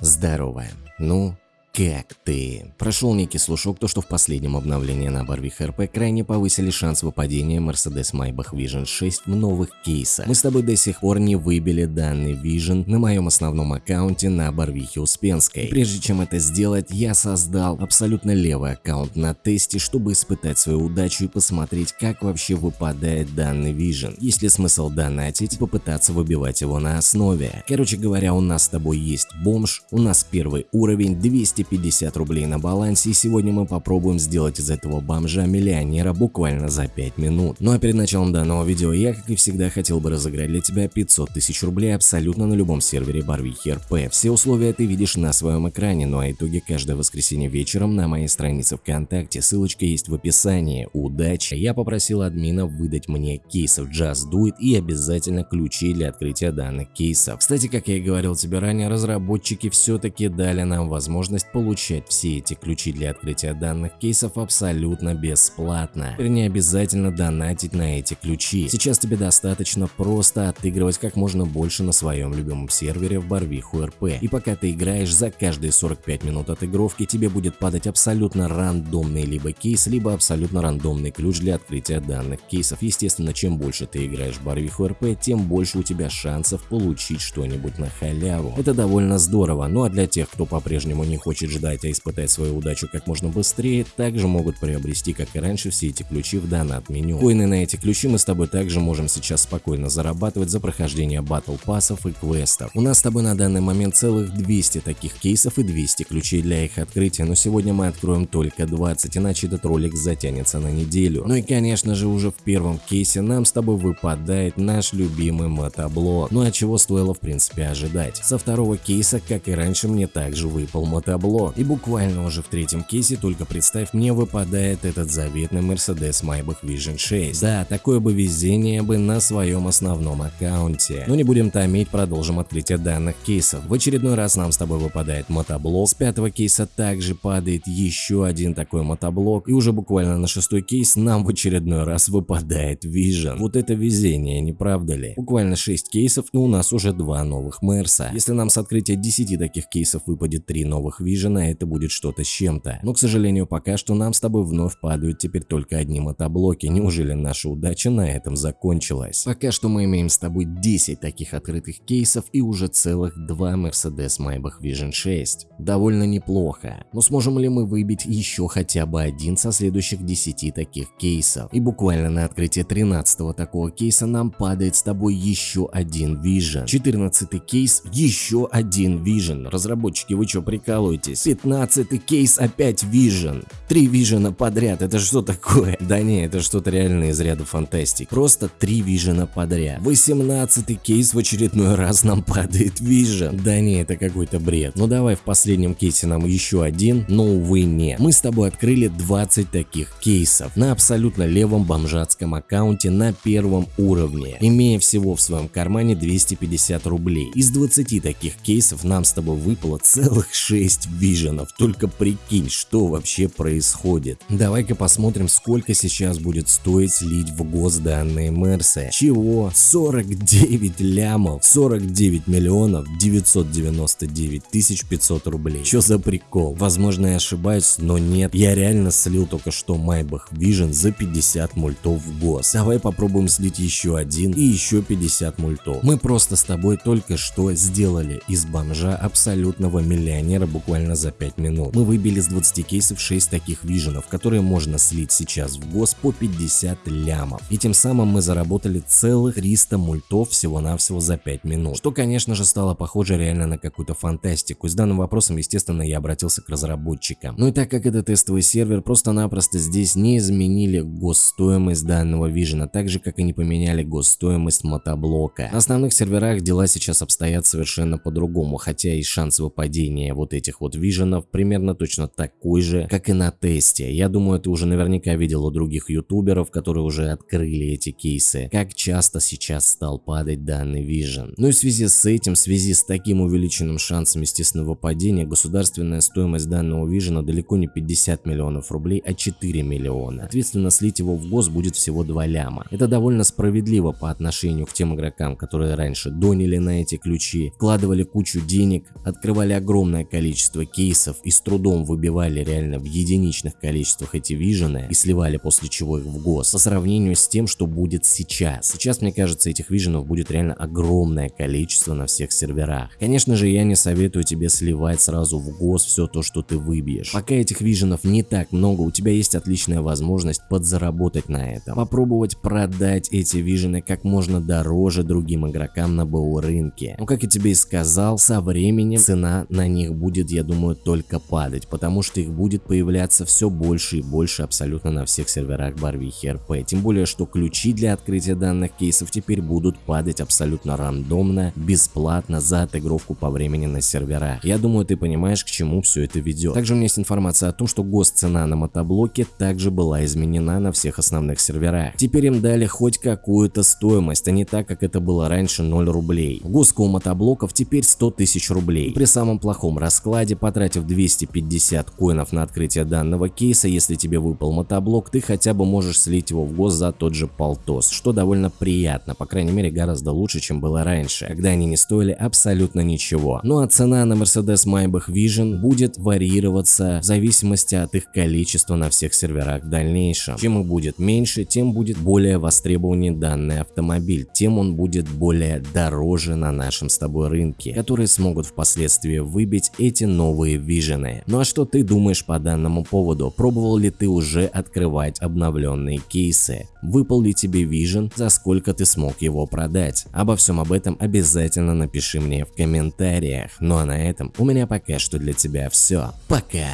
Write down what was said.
Здорово. Ну, как ты? Прошел некий слушок, то что в последнем обновлении на Барвих РП крайне повысили шанс выпадения Mercedes Maybach Vision 6 в новых кейсах. Мы с тобой до сих пор не выбили данный Vision на моем основном аккаунте на Барвихе Успенской. И прежде чем это сделать, я создал абсолютно левый аккаунт на тесте, чтобы испытать свою удачу и посмотреть, как вообще выпадает данный Vision. Есть ли смысл донатить и попытаться выбивать его на основе. Короче говоря, у нас с тобой есть бомж, у нас первый уровень, 200 250 рублей на балансе и сегодня мы попробуем сделать из этого бомжа миллионера буквально за 5 минут. Ну а перед началом данного видео я, как и всегда, хотел бы разыграть для тебя 500 тысяч рублей абсолютно на любом сервере Барвихи РП. Все условия ты видишь на своем экране, ну а итоги каждое воскресенье вечером на моей странице ВКонтакте, ссылочка есть в описании. Удачи! Я попросил админа выдать мне кейсов Just Do It и обязательно ключи для открытия данных кейсов. Кстати, как я и говорил тебе ранее, разработчики все-таки дали нам возможность получать все эти ключи для открытия данных кейсов абсолютно бесплатно. Теперь не обязательно донатить на эти ключи. Сейчас тебе достаточно просто отыгрывать как можно больше на своем любимом сервере в Барвиху РП. И пока ты играешь, за каждые 45 минут отыгровки тебе будет падать абсолютно рандомный либо кейс, либо абсолютно рандомный ключ для открытия данных кейсов. Естественно, чем больше ты играешь в Барвиху РП, тем больше у тебя шансов получить что-нибудь на халяву. Это довольно здорово, ну а для тех, кто по-прежнему не хочет хочет ждать, а испытать свою удачу как можно быстрее, также могут приобрести, как и раньше, все эти ключи в донат-меню. Коины на эти ключи мы с тобой также можем сейчас спокойно зарабатывать за прохождение батл пассов и квестов. У нас с тобой на данный момент целых 200 таких кейсов и 200 ключей для их открытия, но сегодня мы откроем только 20, иначе этот ролик затянется на неделю. Ну и конечно же уже в первом кейсе нам с тобой выпадает наш любимый мотоблок. Ну а чего стоило в принципе ожидать. Со второго кейса, как и раньше, мне также выпал мотоблок табло. И буквально уже в третьем кейсе, только представь, мне выпадает этот заветный Mercedes Maybach Vision 6. Да, такое бы везение бы на своем основном аккаунте. Но не будем томить, продолжим открытие данных кейсов. В очередной раз нам с тобой выпадает мотоблок. С пятого кейса также падает еще один такой мотоблок. И уже буквально на шестой кейс нам в очередной раз выпадает Vision. Вот это везение, не правда ли? Буквально 6 кейсов и у нас уже два новых Мерса. Если нам с открытия 10 таких кейсов выпадет 3 новых Vision, на это будет что-то с чем-то. Но, к сожалению, пока что нам с тобой вновь падают теперь только одни мотоблоки. Неужели наша удача на этом закончилась? Пока что мы имеем с тобой 10 таких открытых кейсов и уже целых два Mercedes Maybach Vision 6. Довольно неплохо. Но сможем ли мы выбить еще хотя бы один со следующих 10 таких кейсов? И буквально на открытие 13 такого кейса нам падает с тобой еще один Vision. 14 кейс, еще один Vision. Разработчики, вы что прикалываете? Заткнитесь. 15 кейс опять Vision. Три Вижена подряд, это что такое? Да не, это что-то реально из ряда фантастик. Просто три Вижена подряд. 18 кейс в очередной раз нам падает Vision. Да не, это какой-то бред. Ну давай в последнем кейсе нам еще один, но увы не. Мы с тобой открыли 20 таких кейсов на абсолютно левом бомжатском аккаунте на первом уровне, имея всего в своем кармане 250 рублей. Из 20 таких кейсов нам с тобой выпало целых 6 виженов. Только прикинь, что вообще происходит. Давай-ка посмотрим, сколько сейчас будет стоить слить в гос данные Мерсы. Чего? 49 лямов, 49 миллионов 999 тысяч 500 рублей. Что за прикол? Возможно я ошибаюсь, но нет. Я реально слил только что Майбах Vision за 50 мультов в гос. Давай попробуем слить еще один и еще 50 мультов. Мы просто с тобой только что сделали из бомжа абсолютного миллионера буквально буквально за 5 минут. Мы выбили с 20 кейсов 6 таких виженов, которые можно слить сейчас в ГОС по 50 лямов. И тем самым мы заработали целых 300 мультов всего-навсего за 5 минут. Что конечно же стало похоже реально на какую-то фантастику. С данным вопросом естественно я обратился к разработчикам. Ну и так как это тестовый сервер, просто-напросто здесь не изменили госстоимость данного вижена, так же как и не поменяли госстоимость мотоблока. На основных серверах дела сейчас обстоят совершенно по-другому, хотя и шанс выпадения вот этих вот вот виженов примерно точно такой же, как и на тесте. Я думаю, ты уже наверняка видел у других ютуберов, которые уже открыли эти кейсы, как часто сейчас стал падать данный вижен. Ну и в связи с этим, в связи с таким увеличенным шансом естественного падения, государственная стоимость данного вижена далеко не 50 миллионов рублей, а 4 миллиона. Соответственно, слить его в гос будет всего 2 ляма. Это довольно справедливо по отношению к тем игрокам, которые раньше донили на эти ключи, вкладывали кучу денег, открывали огромное количество кейсов и с трудом выбивали реально в единичных количествах эти вижены и сливали после чего их в гос, по сравнению с тем, что будет сейчас. Сейчас, мне кажется, этих виженов будет реально огромное количество на всех серверах. Конечно же, я не советую тебе сливать сразу в гос все то, что ты выбьешь. Пока этих виженов не так много, у тебя есть отличная возможность подзаработать на этом. Попробовать продать эти вижены как можно дороже другим игрокам на БУ рынке. Но как я тебе и сказал, со временем цена на них будет, я думаю, только падать, потому что их будет появляться все больше и больше абсолютно на всех серверах Барвихи РП. Тем более, что ключи для открытия данных кейсов теперь будут падать абсолютно рандомно, бесплатно за отыгровку по времени на серверах. Я думаю, ты понимаешь, к чему все это ведет. Также у меня есть информация о том, что госцена на мотоблоке также была изменена на всех основных серверах. Теперь им дали хоть какую-то стоимость, а не так, как это было раньше 0 рублей. Госка у мотоблоков теперь 100 тысяч рублей. При самом плохом раскладе, потратив 250 коинов на открытие данного кейса, если тебе выпал мотоблок, ты хотя бы можешь слить его в гос за тот же полтос, что довольно приятно, по крайней мере гораздо лучше, чем было раньше, когда они не стоили абсолютно ничего. Ну а цена на Mercedes Maybach Vision будет варьироваться в зависимости от их количества на всех серверах в дальнейшем. Чем их будет меньше, тем будет более востребованнее данный автомобиль, тем он будет более дороже на нашем с тобой рынке, которые смогут впоследствии выбить эти новые вижены. Ну а что ты думаешь по данному поводу? Пробовал ли ты уже открывать обновленные кейсы? Выпал ли тебе Vision, за сколько ты смог его продать? Обо всем об этом обязательно напиши мне в комментариях. Ну а на этом у меня пока что для тебя все. Пока!